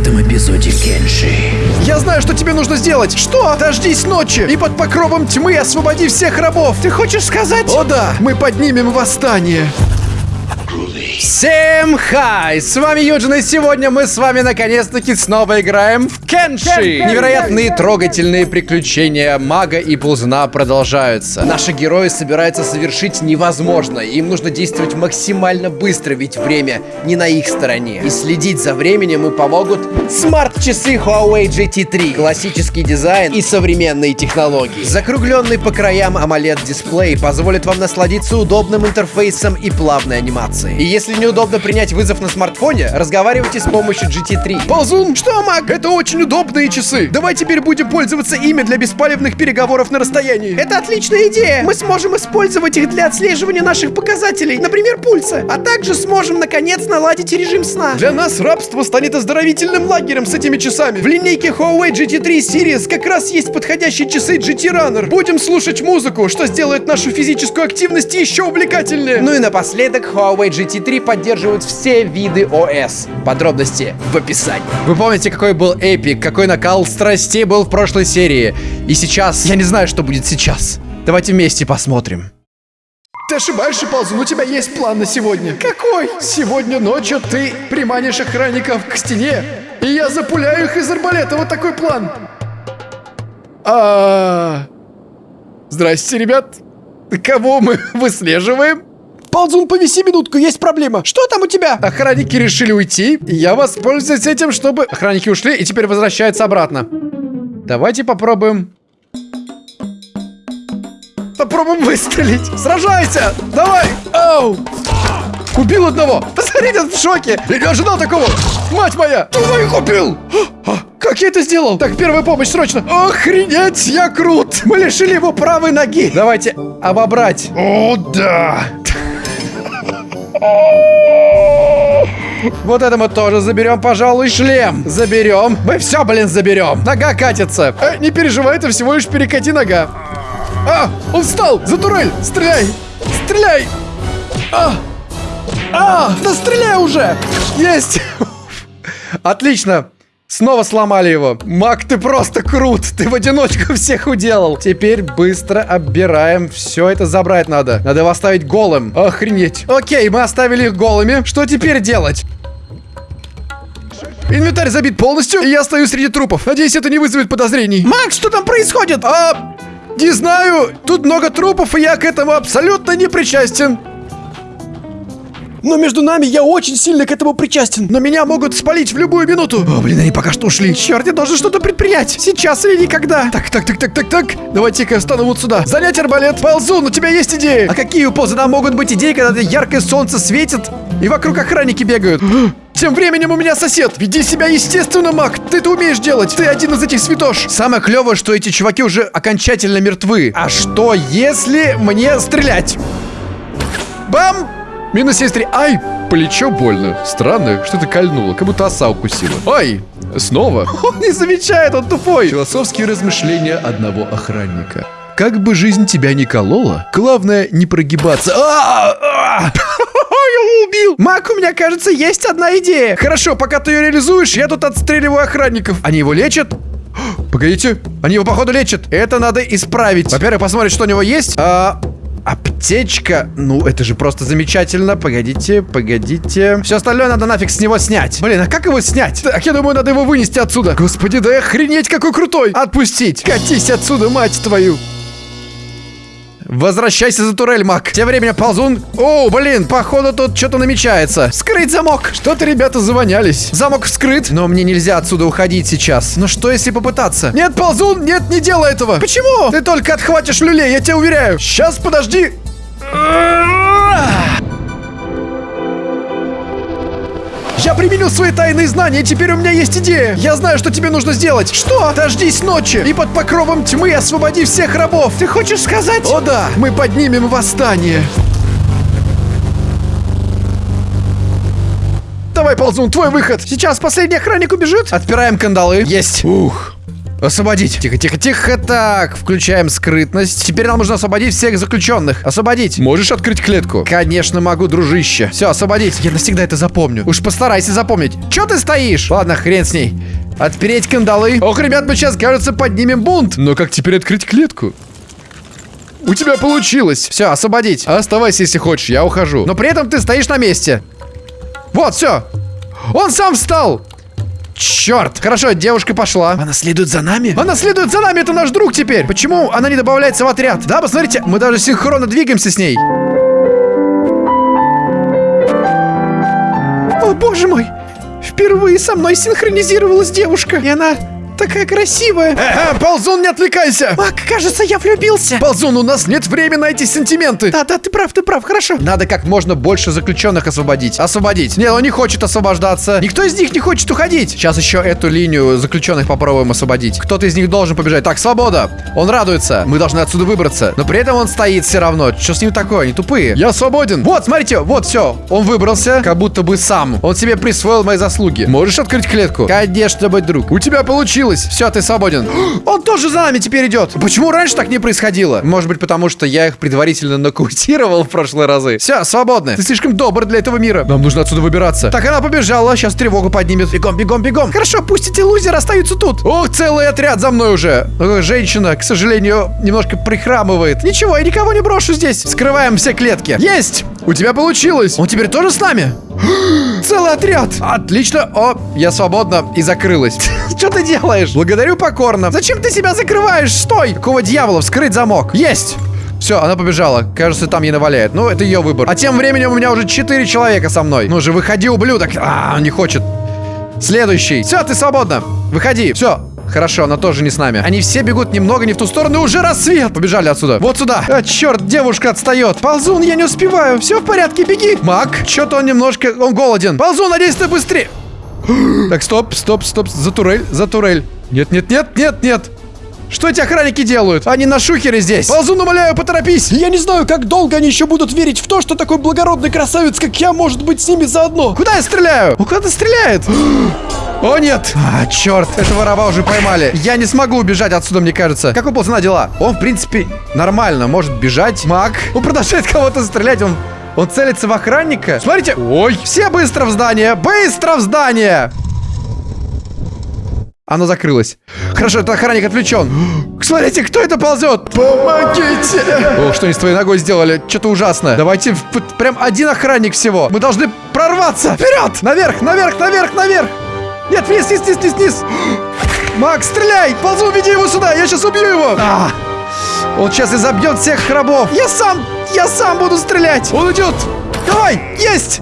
этом эпизоде Кенши. Я знаю, что тебе нужно сделать. Что? Дождись ночи и под покровом тьмы освободи всех рабов. Ты хочешь сказать? О да, мы поднимем восстание. Всем хай! С вами Юджин, и сегодня мы с вами наконец-таки снова играем в Кенши! Невероятные трогательные приключения мага и ползуна продолжаются. Наши герои собираются совершить невозможное. Им нужно действовать максимально быстро, ведь время не на их стороне. И следить за временем им помогут смарт-часы Huawei GT3, классический дизайн и современные технологии. Закругленный по краям AMOLED-дисплей позволит вам насладиться удобным интерфейсом и плавной анимацией. И если неудобно принять вызов на смартфоне, разговаривайте с помощью GT3. Ползун, что, Мак? Это очень удобные часы. Давай теперь будем пользоваться ими для беспалевных переговоров на расстоянии. Это отличная идея. Мы сможем использовать их для отслеживания наших показателей, например, пульса. А также сможем, наконец, наладить режим сна. Для нас рабство станет оздоровительным лагерем с этими часами. В линейке Huawei GT3 Series как раз есть подходящие часы GT Runner. Будем слушать музыку, что сделает нашу физическую активность еще увлекательнее. Ну и напоследок Huawei GT3 поддерживают все виды ОС. Подробности в описании. Вы помните, какой был эпик, какой накал страстей был в прошлой серии. И сейчас, я не знаю, что будет сейчас. Давайте вместе посмотрим. Ты ошибаешься, Ползун, у тебя есть план на сегодня. Какой? Сегодня ночью ты приманишь охранников к стене, и я запуляю их из арбалета. Вот такой план. А... Здрасте, ребят. Кого мы выслеживаем? Ползун, повиси минутку, есть проблема. Что там у тебя? Охранники решили уйти, и я воспользуюсь этим, чтобы... Охранники ушли и теперь возвращаются обратно. Давайте попробуем... Попробуем выстрелить. Сражайся! Давай! Оу! Убил одного! Посмотрите, он в шоке! Я не ожидал такого! Мать моя! Ты их убил! А, как я это сделал? Так, первая помощь, срочно! Охренеть, я крут! Мы лишили его правой ноги! Давайте обобрать! О, да! Вот это мы тоже заберем, пожалуй, шлем. Заберем. Мы все, блин, заберем. Нога катится. Э, не переживай, это всего лишь перекати нога. А, он встал! За турель! Стреляй! Стреляй! А! А! Да стреляй уже! Есть! Отлично! Снова сломали его. Мак, ты просто крут. Ты в одиночку всех уделал. Теперь быстро оббираем. Все это забрать надо. Надо его оставить голым. Охренеть. Окей, мы оставили их голыми. Что теперь делать? Инвентарь забит полностью, и я стою среди трупов. Надеюсь, это не вызовет подозрений. Макс, что там происходит? А, не знаю. Тут много трупов, и я к этому абсолютно не причастен. Но между нами я очень сильно к этому причастен. Но меня могут спалить в любую минуту. О, блин, они пока что ушли. Черт, я должен что-то предпринять. Сейчас или никогда. Так, так, так, так, так, так. Давайте-ка я стану вот сюда. Занять арбалет. Ползун, у тебя есть идеи? А какие у Ползуна могут быть идеи, когда яркое солнце светит и вокруг охранники бегают? Тем временем у меня сосед. Веди себя естественно, Мак. Ты это умеешь делать. Ты один из этих святош. Самое клевое, что эти чуваки уже окончательно мертвы. А что, если мне стрелять? Бам! Минус 73. Ай, плечо больно. Странно, что-то кольнуло, как будто оса укусила. Ай, снова. Он не замечает, он тупой. Философские размышления одного охранника. Как бы жизнь тебя не колола, главное не прогибаться. А, а! Я убил! Мак, у меня, кажется, есть одна идея. Хорошо, пока ты ее реализуешь, я тут отстреливаю охранников. Они его лечат? Погодите, они его, походу, лечат. Это надо исправить. Во-первых, посмотреть, что у него есть. А, Аптечка? Ну, это же просто замечательно. Погодите, погодите. Все остальное надо нафиг с него снять. Блин, а как его снять? Так, я думаю, надо его вынести отсюда. Господи, да охренеть, какой крутой. Отпустить. Катись отсюда, мать твою. Возвращайся за турель, Мак. Тем временем ползун... О, блин, походу тут что-то намечается. Скрыть замок. Что-то ребята завонялись. Замок вскрыт, но мне нельзя отсюда уходить сейчас. Но что, если попытаться? Нет, ползун, нет, не делай этого. Почему? Ты только отхватишь люлей, я тебя уверяю. Сейчас, подожди. Применил свои тайные знания, и теперь у меня есть идея. Я знаю, что тебе нужно сделать. Что? Дождись ночи и под покровом тьмы освободи всех рабов. Ты хочешь сказать? О да, мы поднимем восстание. Давай, ползун, твой выход. Сейчас последний охранник убежит. Отпираем кандалы. Есть. Ух. Освободить. Тихо, тихо, тихо. Так, включаем скрытность. Теперь нам нужно освободить всех заключенных. Освободить. Можешь открыть клетку? Конечно, могу, дружище. Все, освободить. Я навсегда это запомню. Уж постарайся запомнить. Че ты стоишь? Ладно, хрен с ней. Отпереть кандалы. Ох, ребят, мы сейчас, кажется, поднимем бунт. Но как теперь открыть клетку? У тебя получилось. Все, освободить. Оставайся, если хочешь, я ухожу. Но при этом ты стоишь на месте. Вот, все. Он сам встал. Черт! Хорошо, девушка пошла. Она следует за нами? Она следует за нами, это наш друг теперь. Почему она не добавляется в отряд? Да, посмотрите, мы даже синхронно двигаемся с ней. О, боже мой! Впервые со мной синхронизировалась девушка, и она такая красивая. Э, э, Ползун, не отвлекайся! Мак, кажется, я влюбился. Ползун, у нас нет времени на эти сентименты. Да, да, ты прав, ты прав, хорошо. Надо как можно больше заключенных освободить. Освободить. Нет, он не хочет освобождаться. Никто из них не хочет уходить. Сейчас еще эту линию заключенных попробуем освободить. Кто-то из них должен побежать. Так, свобода. Он радуется. Мы должны отсюда выбраться. Но при этом он стоит все равно. Что с ним такое? Они тупые. Я свободен. Вот, смотрите, вот все. Он выбрался, как будто бы сам. Он себе присвоил мои заслуги. Можешь открыть клетку? Конечно, мой друг. У тебя получилось. Все, ты свободен. Он тоже за нами теперь идет. Почему раньше так не происходило? Может быть, потому что я их предварительно нокаутировал в прошлые разы. Все, свободны. Ты слишком добр для этого мира. Нам нужно отсюда выбираться. Так, она побежала. Сейчас тревогу поднимет. Бегом, бегом, бегом. Хорошо, пусть эти лузеры остаются тут. Ох, целый отряд за мной уже. Женщина, к сожалению, немножко прихрамывает. Ничего, я никого не брошу здесь. Скрываем все клетки. Есть! У тебя получилось. Он теперь тоже с нами? Целый отряд. Отлично. О, я свободна и закрылась. Что ты делаешь? Благодарю покорно. Зачем ты себя закрываешь? Стой! Какого дьявола? Вскрыть замок. Есть! Все, она побежала. Кажется, там ей наваляет. Ну, это ее выбор. А тем временем у меня уже четыре человека со мной. Ну же, выходи, ублюдок. А, он не хочет. Следующий. Все, ты свободна. Выходи. Все. Хорошо, она тоже не с нами. Они все бегут немного не в ту сторону, и уже рассвет. Побежали отсюда. Вот сюда. А, черт, девушка отстает. Ползун, я не успеваю. Все в порядке, беги. Мак, что-то он немножко... Он голоден. Ползун, надеюсь, ты быстрее. Так, стоп, стоп, стоп. За турель, за турель. Нет, нет, нет, нет, нет. Что эти охранники делают? Они на шухере здесь. Ползун, умоляю, поторопись. Я не знаю, как долго они еще будут верить в то, что такой благородный красавец, как я, может быть с ними заодно. Куда я стреляю? Ну, куда-то стреляет. О, нет! А, черт, этого раба уже поймали. Я не смогу убежать отсюда, мне кажется. Как у ползуна дела? Он, в принципе, нормально может бежать. Маг. Он продолжает кого-то стрелять. Он, он целится в охранника. Смотрите. Ой. Все быстро в здание. Быстро в здание. Оно закрылось. Хорошо, этот охранник отвлечен. Смотрите, кто это ползет? Помогите! Ох, что они с твоей ногой сделали? Что-то ужасное. Давайте прям один охранник всего. Мы должны прорваться. Вперед! Наверх, наверх, наверх, наверх! Нет, вниз, вниз, вниз, вниз, вниз! Макс, стреляй! Ползу, веди его сюда, я сейчас убью его! А, он сейчас изобьет всех рабов. Я сам, я сам буду стрелять. Он идет! Давай! Есть!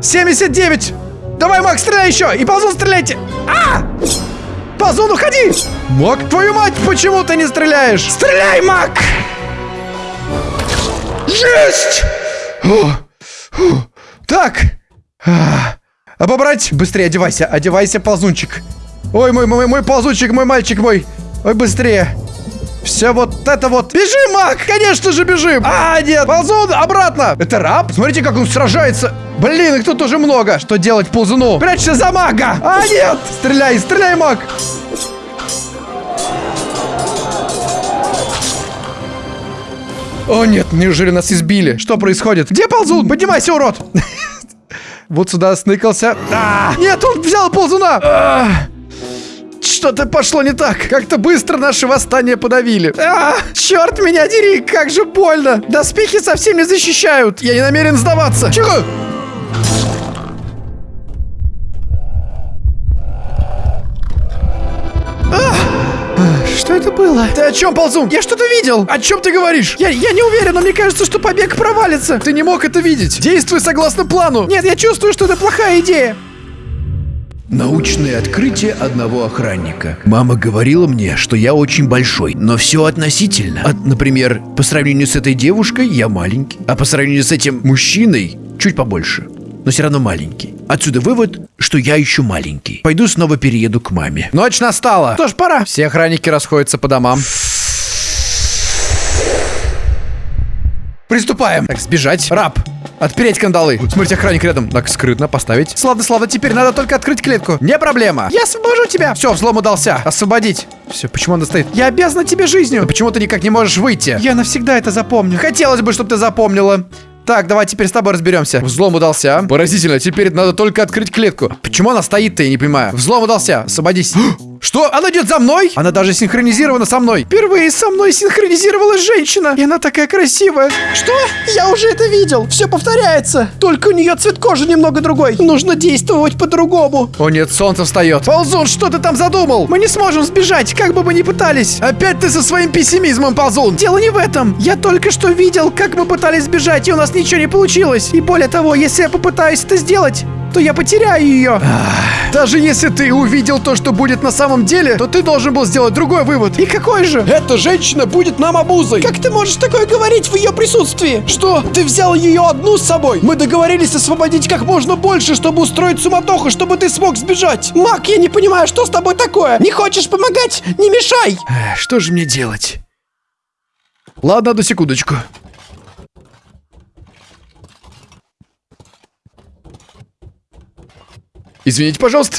79! Давай, Макс, стреляй еще! И ползун, стреляйте! А! Ползун, уходи! Мак, твою мать, почему ты не стреляешь? Стреляй, Мак! Есть! Фу, фу. Так. А, Обобрать. Быстрее одевайся. Одевайся, ползунчик. Ой, мой, мой, мой ползунчик, мой мальчик мой. Ой, быстрее. Все вот это вот. Бежим, Мак! Конечно же бежим! А, нет! Ползун, обратно! Это раб? Смотрите, как он сражается. Блин, их тут тоже много. Что делать ползуну? Прячься за мага! А, нет! Стреляй, стреляй, маг! О, нет, неужели нас избили? Что происходит? Где ползун? Поднимайся, урод! Вот сюда сныкался. А, Нет, он взял ползуна! А, Что-то пошло не так. Как-то быстро наше восстание подавили. А, черт меня дери, как же больно. Доспехи совсем не защищают. Я не намерен сдаваться. Чего? Что это было? Ты о чем, ползун? Я что-то видел. О чем ты говоришь? Я, я не уверен, но мне кажется, что побег провалится. Ты не мог это видеть. Действуй согласно плану. Нет, я чувствую, что это плохая идея. Научное открытие одного охранника. Мама говорила мне, что я очень большой, но все относительно. От, например, по сравнению с этой девушкой я маленький, а по сравнению с этим мужчиной чуть побольше, но все равно маленький. Отсюда вывод, что я еще маленький. Пойду снова перееду к маме. Ночь настала. Что ж, пора. Все охранники расходятся по домам. Приступаем. Так, сбежать. Раб. Отпереть кандалы. Смотрите, охранник рядом. Так, скрытно поставить. Славно, славно. Теперь надо только открыть клетку. Не проблема. Я освобожу тебя. Все, взлом удался. Освободить. Все, почему она стоит? Я обязана тебе жизнью. Но почему ты никак не можешь выйти? Я навсегда это запомню. Хотелось бы, чтобы ты запомнила. Так, давай теперь с тобой разберемся. Взлом удался. Поразительно, теперь надо только открыть клетку. Почему она стоит-то, я не понимаю. Взлом удался. Освободись. Что? Она идет за мной? Она даже синхронизирована со мной. Впервые со мной синхронизировалась женщина. И она такая красивая. Что? Я уже это видел. Все повторяется. Только у нее цвет кожи немного другой. Нужно действовать по-другому. О нет, солнце встает. Ползун, что ты там задумал? Мы не сможем сбежать, как бы мы ни пытались. Опять ты со своим пессимизмом, Ползун. Дело не в этом. Я только что видел, как мы пытались сбежать, и у нас ничего не получилось. И более того, если я попытаюсь это сделать, то я потеряю ее. Даже если ты увидел то, что будет на самом деле, то ты должен был сделать другой вывод. И какой же? Эта женщина будет нам обузой. Как ты можешь такое говорить в ее присутствии? Что? Ты взял ее одну с собой? Мы договорились освободить как можно больше, чтобы устроить суматоху, чтобы ты смог сбежать. Мак, я не понимаю, что с тобой такое? Не хочешь помогать? Не мешай! Что же мне делать? Ладно, одну секундочку. Извините, пожалуйста.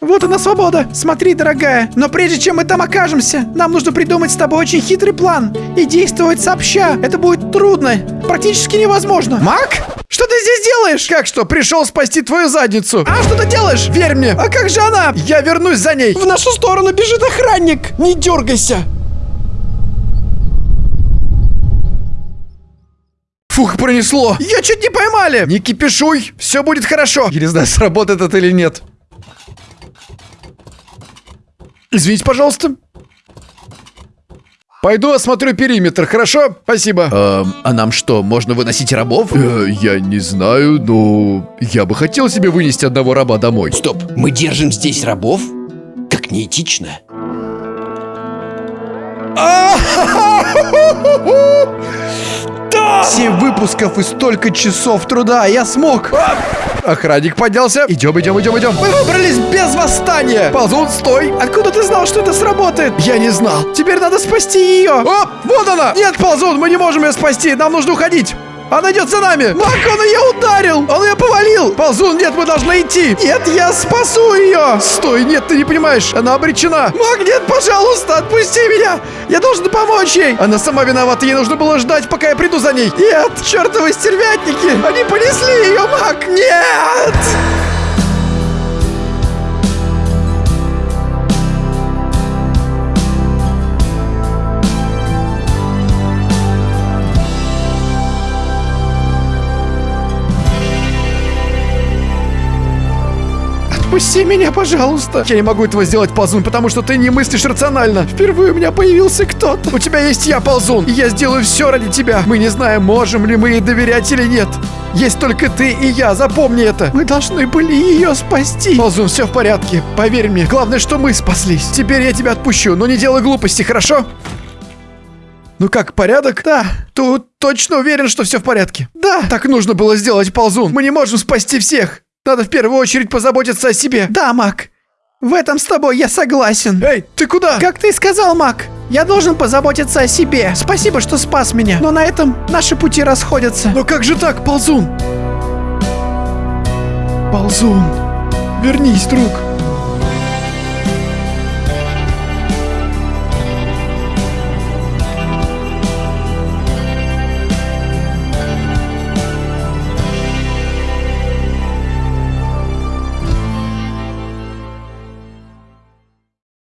Вот она свобода. Смотри, дорогая. Но прежде чем мы там окажемся, нам нужно придумать с тобой очень хитрый план и действовать сообща. Это будет трудно, практически невозможно. Мак? Что ты здесь делаешь? Как что, пришел спасти твою задницу? А что ты делаешь? Верь мне, А как же она? я вернусь за ней. В нашу сторону бежит охранник. Не дергайся. Фух, пронесло. Ее чуть не поймали. Не кипишуй, все будет хорошо. Я не знаю, сработает это или нет. Извините, пожалуйста. Пойду осмотрю периметр, хорошо? Спасибо. а нам что, можно выносить рабов? Э, я не знаю, но я бы хотел себе вынести одного раба домой. Стоп, мы держим здесь рабов? Как неэтично. Семь выпусков и столько часов труда, я смог. Охранник поднялся. Идем, идем, идем, идем. Мы выбрались без восстания. Ползун, стой. Откуда ты знал, что это сработает? Я не знал. Теперь надо спасти ее. О, вот она! Нет, Ползун, мы не можем ее спасти. Нам нужно уходить. Она идет за нами. Мак, он ее ударил. Он ее повалил. Ползун, нет, мы должны идти. Нет, я спасу ее. Стой, нет, ты не понимаешь. Она обречена. Мак, нет, пожалуйста, отпусти меня. Я должен помочь ей. Она сама виновата. Ей нужно было ждать, пока я приду за ней. Нет, чертовы стервятники. Они понесли ее, Мак. Нет. Отпусти меня, пожалуйста. Я не могу этого сделать, Ползун, потому что ты не мыслишь рационально. Впервые у меня появился кто-то. У тебя есть я, Ползун, и я сделаю все ради тебя. Мы не знаем, можем ли мы ей доверять или нет. Есть только ты и я, запомни это. Мы должны были ее спасти. Ползун, все в порядке, поверь мне. Главное, что мы спаслись. Теперь я тебя отпущу, но не делай глупости, хорошо? Ну как, порядок? Да. Тут точно уверен, что все в порядке. Да. Так нужно было сделать, Ползун. Мы не можем спасти всех. Надо в первую очередь позаботиться о себе. Да, Мак. В этом с тобой я согласен. Эй, ты куда? Как ты и сказал, Мак, я должен позаботиться о себе. Спасибо, что спас меня. Но на этом наши пути расходятся. Но как же так, Ползун? Ползун, вернись, друг.